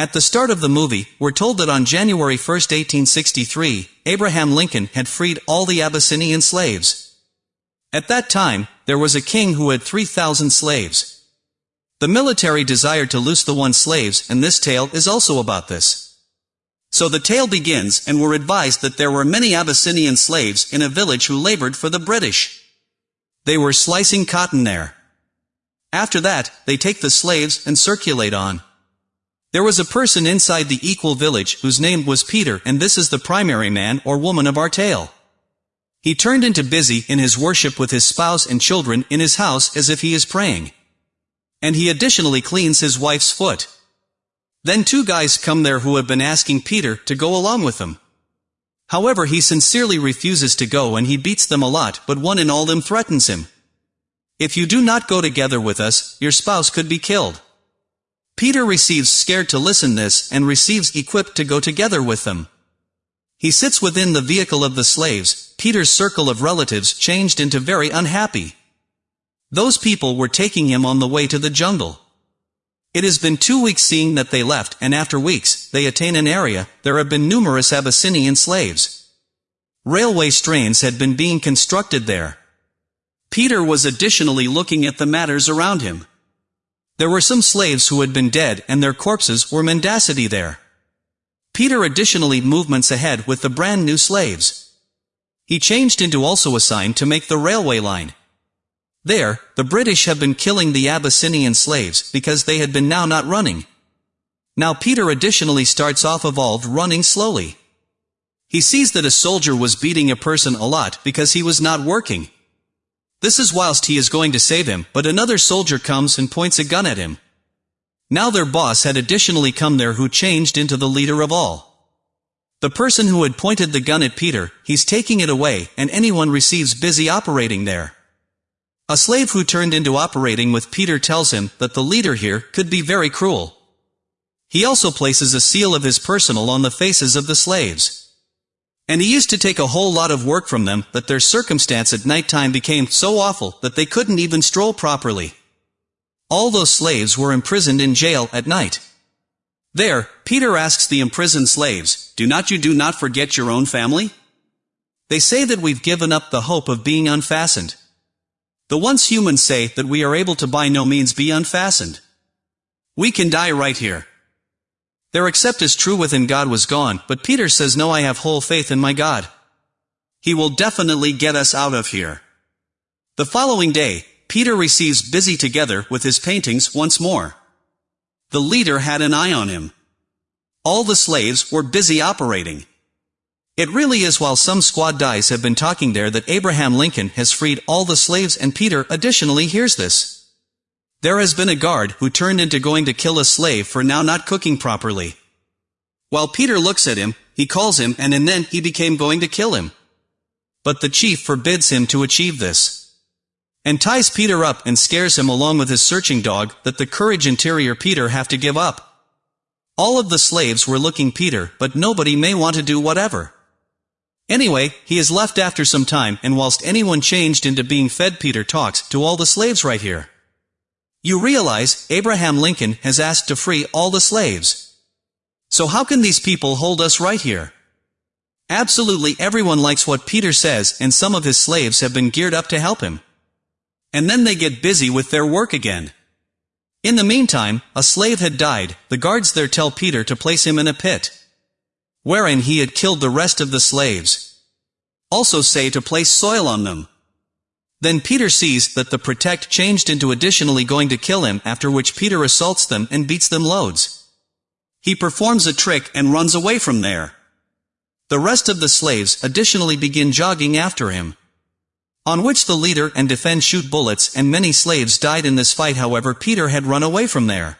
At the start of the movie, we're told that on January 1, 1863, Abraham Lincoln had freed all the Abyssinian slaves. At that time, there was a king who had 3,000 slaves. The military desired to loose the one slaves, and this tale is also about this. So the tale begins, and we're advised that there were many Abyssinian slaves in a village who labored for the British. They were slicing cotton there. After that, they take the slaves and circulate on. There was a person inside the equal village whose name was Peter and this is the primary man or woman of our tale. He turned into busy in his worship with his spouse and children in his house as if he is praying. And he additionally cleans his wife's foot. Then two guys come there who have been asking Peter to go along with them. However he sincerely refuses to go and he beats them a lot but one in all them threatens him. If you do not go together with us, your spouse could be killed. Peter receives scared to listen this and receives equipped to go together with them. He sits within the vehicle of the slaves, Peter's circle of relatives changed into very unhappy. Those people were taking him on the way to the jungle. It has been two weeks seeing that they left and after weeks, they attain an area, there have been numerous Abyssinian slaves. Railway strains had been being constructed there. Peter was additionally looking at the matters around him. There were some slaves who had been dead and their corpses were mendacity there. Peter additionally movements ahead with the brand new slaves. He changed into also assigned to make the railway line. There, the British have been killing the Abyssinian slaves because they had been now not running. Now Peter additionally starts off evolved running slowly. He sees that a soldier was beating a person a lot because he was not working. This is whilst he is going to save him, but another soldier comes and points a gun at him. Now their boss had additionally come there who changed into the leader of all. The person who had pointed the gun at Peter, he's taking it away, and anyone receives busy operating there. A slave who turned into operating with Peter tells him that the leader here could be very cruel. He also places a seal of his personal on the faces of the slaves. And he used to take a whole lot of work from them, but their circumstance at night time became so awful that they couldn't even stroll properly. All those slaves were imprisoned in jail at night. There, Peter asks the imprisoned slaves, Do not you do not forget your own family? They say that we've given up the hope of being unfastened. The once humans say that we are able to by no means be unfastened. We can die right here. Their accept is true within God was gone, but Peter says no I have whole faith in my God. He will definitely get us out of here. The following day, Peter receives busy together with his paintings once more. The leader had an eye on him. All the slaves were busy operating. It really is while some squad dice have been talking there that Abraham Lincoln has freed all the slaves and Peter additionally hears this. There has been a guard who turned into going to kill a slave for now not cooking properly. While Peter looks at him, he calls him and, and then he became going to kill him. But the chief forbids him to achieve this. And ties Peter up and scares him along with his searching dog that the courage interior Peter have to give up. All of the slaves were looking Peter, but nobody may want to do whatever. Anyway, he is left after some time and whilst anyone changed into being fed Peter talks to all the slaves right here. You realize, Abraham Lincoln has asked to free all the slaves. So how can these people hold us right here? Absolutely everyone likes what Peter says and some of his slaves have been geared up to help him. And then they get busy with their work again. In the meantime, a slave had died, the guards there tell Peter to place him in a pit. Wherein he had killed the rest of the slaves. Also say to place soil on them. Then Peter sees that the protect changed into additionally going to kill him after which Peter assaults them and beats them loads. He performs a trick and runs away from there. The rest of the slaves additionally begin jogging after him. On which the leader and defend shoot bullets and many slaves died in this fight however Peter had run away from there.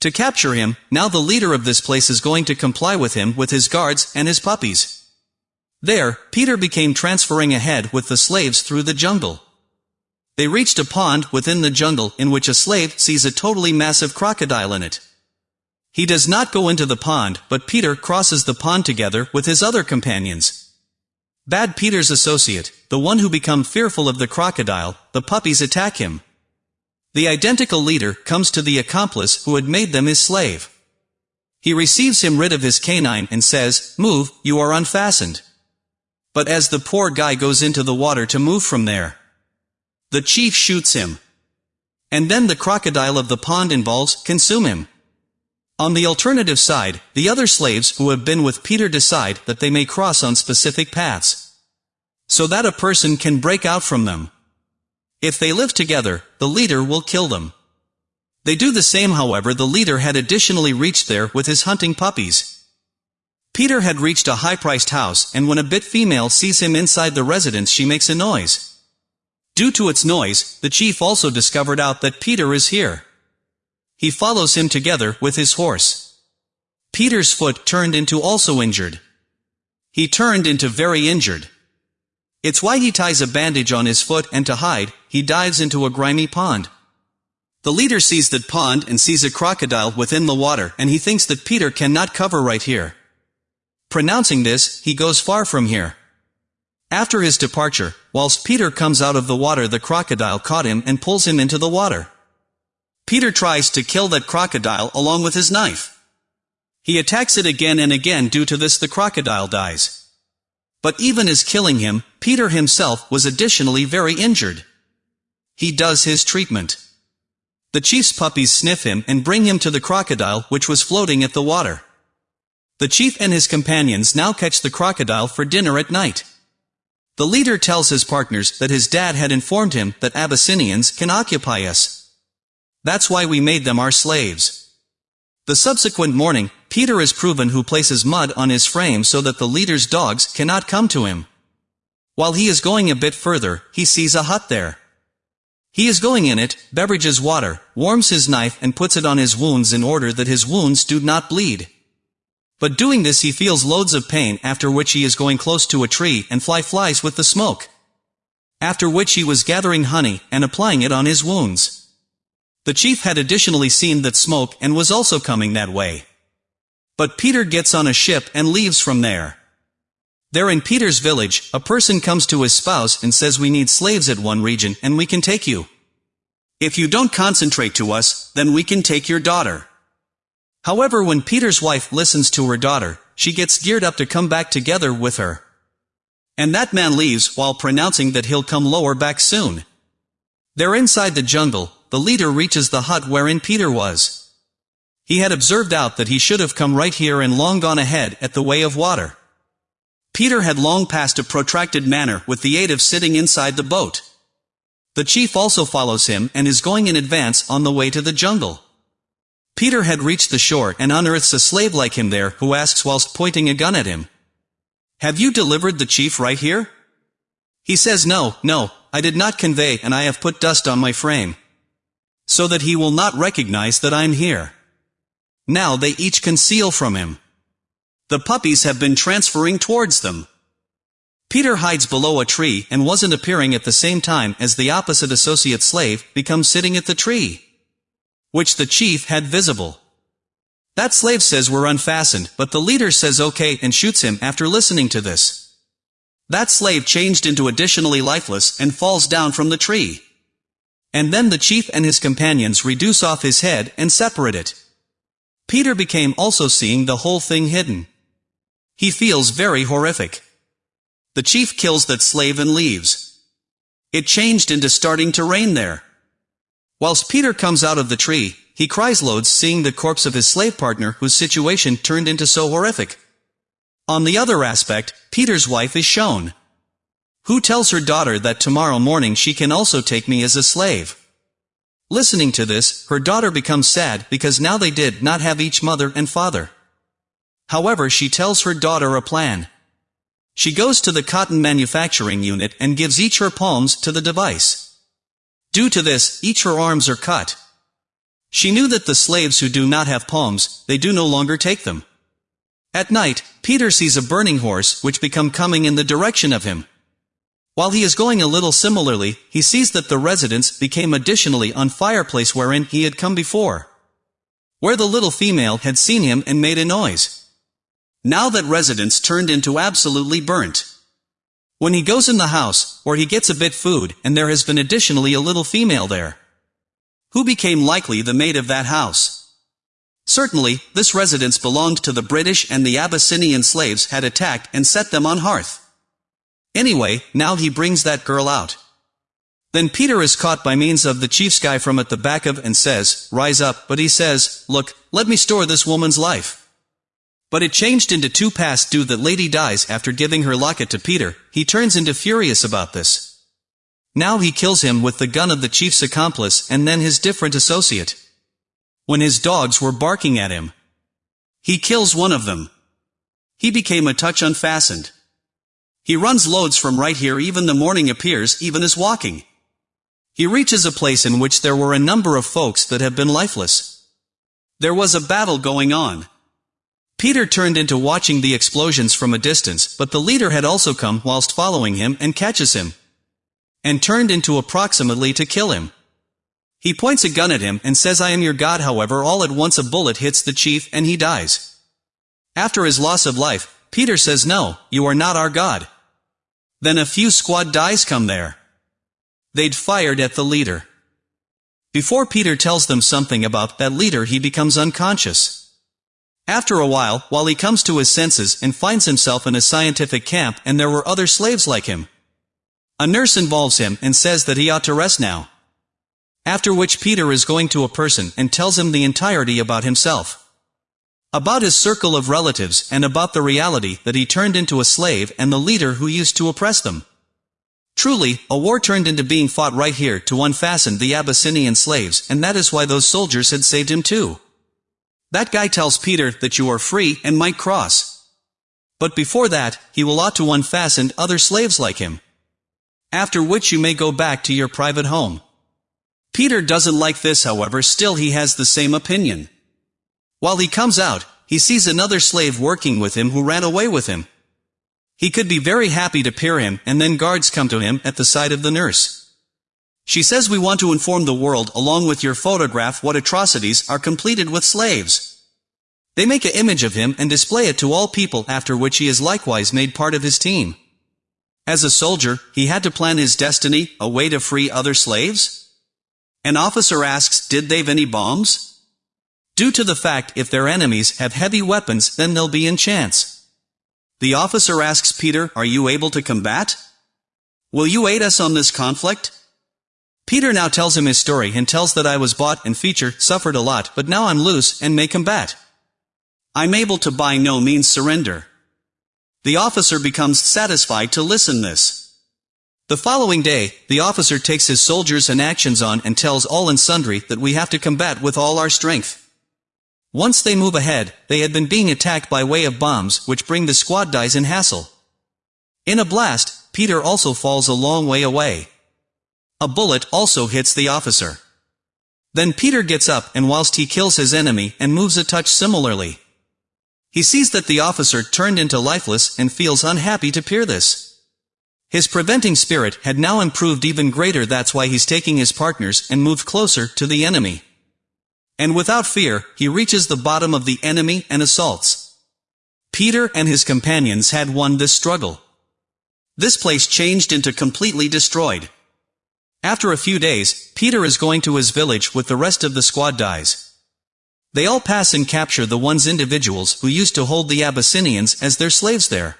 To capture him, now the leader of this place is going to comply with him with his guards and his puppies. There, Peter became transferring ahead with the slaves through the jungle. They reached a pond within the jungle in which a slave sees a totally massive crocodile in it. He does not go into the pond, but Peter crosses the pond together with his other companions. Bad Peter's associate, the one who become fearful of the crocodile, the puppies attack him. The identical leader comes to the accomplice who had made them his slave. He receives him rid of his canine and says, Move, you are unfastened. But as the poor guy goes into the water to move from there, the chief shoots him. And then the crocodile of the pond involves consume him. On the alternative side, the other slaves who have been with Peter decide that they may cross on specific paths. So that a person can break out from them. If they live together, the leader will kill them. They do the same however the leader had additionally reached there with his hunting puppies. Peter had reached a high-priced house and when a bit female sees him inside the residence she makes a noise. Due to its noise, the chief also discovered out that Peter is here. He follows him together with his horse. Peter's foot turned into also injured. He turned into very injured. It's why he ties a bandage on his foot and to hide, he dives into a grimy pond. The leader sees that pond and sees a crocodile within the water and he thinks that Peter cannot cover right here. Pronouncing this, he goes far from here. After his departure, whilst Peter comes out of the water the crocodile caught him and pulls him into the water. Peter tries to kill that crocodile along with his knife. He attacks it again and again due to this the crocodile dies. But even as killing him, Peter himself was additionally very injured. He does his treatment. The chief's puppies sniff him and bring him to the crocodile which was floating at the water. The chief and his companions now catch the crocodile for dinner at night. The leader tells his partners that his dad had informed him that Abyssinians can occupy us. That's why we made them our slaves. The subsequent morning, Peter is proven who places mud on his frame so that the leader's dogs cannot come to him. While he is going a bit further, he sees a hut there. He is going in it, beverages water, warms his knife and puts it on his wounds in order that his wounds do not bleed. But doing this he feels loads of pain after which he is going close to a tree and fly flies with the smoke. After which he was gathering honey and applying it on his wounds. The chief had additionally seen that smoke and was also coming that way. But Peter gets on a ship and leaves from there. There in Peter's village, a person comes to his spouse and says we need slaves at one region and we can take you. If you don't concentrate to us, then we can take your daughter. However when Peter's wife listens to her daughter, she gets geared up to come back together with her. And that man leaves while pronouncing that he'll come lower back soon. There inside the jungle, the leader reaches the hut wherein Peter was. He had observed out that he should have come right here and long gone ahead at the way of water. Peter had long passed a protracted manner with the aid of sitting inside the boat. The chief also follows him and is going in advance on the way to the jungle. Peter had reached the shore and unearths a slave like him there who asks whilst pointing a gun at him. Have you delivered the chief right here? He says no, no, I did not convey and I have put dust on my frame. So that he will not recognize that I'm here. Now they each conceal from him. The puppies have been transferring towards them. Peter hides below a tree and wasn't appearing at the same time as the opposite associate slave becomes sitting at the tree. Which the chief had visible. That slave says we're unfastened, but the leader says okay and shoots him after listening to this. That slave changed into additionally lifeless and falls down from the tree. And then the chief and his companions reduce off his head and separate it. Peter became also seeing the whole thing hidden. He feels very horrific. The chief kills that slave and leaves. It changed into starting to rain there. Whilst Peter comes out of the tree, he cries loads seeing the corpse of his slave partner whose situation turned into so horrific. On the other aspect, Peter's wife is shown. Who tells her daughter that tomorrow morning she can also take me as a slave. Listening to this, her daughter becomes sad because now they did not have each mother and father. However she tells her daughter a plan. She goes to the cotton manufacturing unit and gives each her palms to the device. Due to this, each her arms are cut. She knew that the slaves who do not have palms, they do no longer take them. At night, Peter sees a burning horse which become coming in the direction of him. While he is going a little similarly, he sees that the residence became additionally on fireplace wherein he had come before. Where the little female had seen him and made a noise. Now that residence turned into absolutely burnt. When he goes in the house, or he gets a bit food, and there has been additionally a little female there. Who became likely the maid of that house? Certainly, this residence belonged to the British and the Abyssinian slaves had attacked and set them on hearth. Anyway, now he brings that girl out. Then Peter is caught by means of the chief's guy from at the back of and says, Rise up, but he says, Look, let me store this woman's life. But it changed into two past due that lady dies after giving her locket to Peter, he turns into furious about this. Now he kills him with the gun of the chief's accomplice and then his different associate. When his dogs were barking at him. He kills one of them. He became a touch unfastened. He runs loads from right here even the morning appears even as walking. He reaches a place in which there were a number of folks that have been lifeless. There was a battle going on. Peter turned into watching the explosions from a distance, but the leader had also come whilst following him and catches him. And turned into approximately to kill him. He points a gun at him and says I am your god however all at once a bullet hits the chief and he dies. After his loss of life, Peter says no, you are not our god. Then a few squad dies come there. They'd fired at the leader. Before Peter tells them something about that leader he becomes unconscious. After a while, while he comes to his senses and finds himself in a scientific camp and there were other slaves like him. A nurse involves him and says that he ought to rest now. After which Peter is going to a person and tells him the entirety about himself. About his circle of relatives and about the reality that he turned into a slave and the leader who used to oppress them. Truly, a war turned into being fought right here to unfasten the Abyssinian slaves and that is why those soldiers had saved him too. That guy tells Peter that you are free and might cross. But before that, he will ought to unfasten other slaves like him. After which you may go back to your private home. Peter doesn't like this however still he has the same opinion. While he comes out, he sees another slave working with him who ran away with him. He could be very happy to peer him and then guards come to him at the side of the nurse. She says we want to inform the world along with your photograph what atrocities are completed with slaves. They make an image of him and display it to all people after which he is likewise made part of his team. As a soldier, he had to plan his destiny, a way to free other slaves? An officer asks, did they've any bombs? Due to the fact if their enemies have heavy weapons then they'll be in chance. The officer asks Peter, are you able to combat? Will you aid us on this conflict? Peter now tells him his story and tells that I was bought and featured, suffered a lot, but now I'm loose and may combat. I'm able to by no means surrender. The officer becomes satisfied to listen this. The following day, the officer takes his soldiers and actions on and tells all and sundry that we have to combat with all our strength. Once they move ahead, they had been being attacked by way of bombs which bring the squad dies in hassle. In a blast, Peter also falls a long way away. A bullet also hits the officer. Then Peter gets up and whilst he kills his enemy and moves a touch similarly. He sees that the officer turned into lifeless and feels unhappy to peer this. His preventing spirit had now improved even greater that's why he's taking his partners and moved closer to the enemy. And without fear, he reaches the bottom of the enemy and assaults. Peter and his companions had won this struggle. This place changed into completely destroyed. After a few days, Peter is going to his village with the rest of the squad dies. They all pass and capture the ones individuals who used to hold the Abyssinians as their slaves there.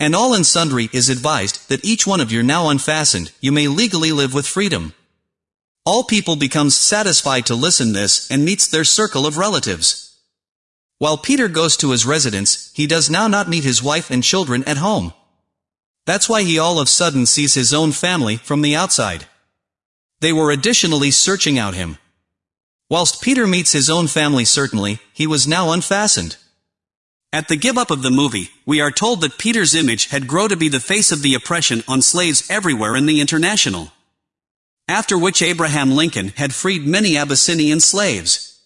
And all and sundry is advised that each one of you now unfastened, you may legally live with freedom. All people becomes satisfied to listen this and meets their circle of relatives. While Peter goes to his residence, he does now not meet his wife and children at home. That's why he all of sudden sees his own family from the outside. They were additionally searching out him. Whilst Peter meets his own family certainly, he was now unfastened. At the give up of the movie, we are told that Peter's image had grown to be the face of the oppression on slaves everywhere in the international. After which Abraham Lincoln had freed many Abyssinian slaves.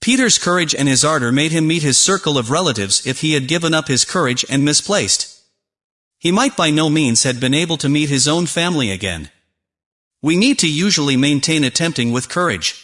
Peter's courage and his ardor made him meet his circle of relatives if he had given up his courage and misplaced. He might by no means had been able to meet his own family again. We need to usually maintain attempting with courage.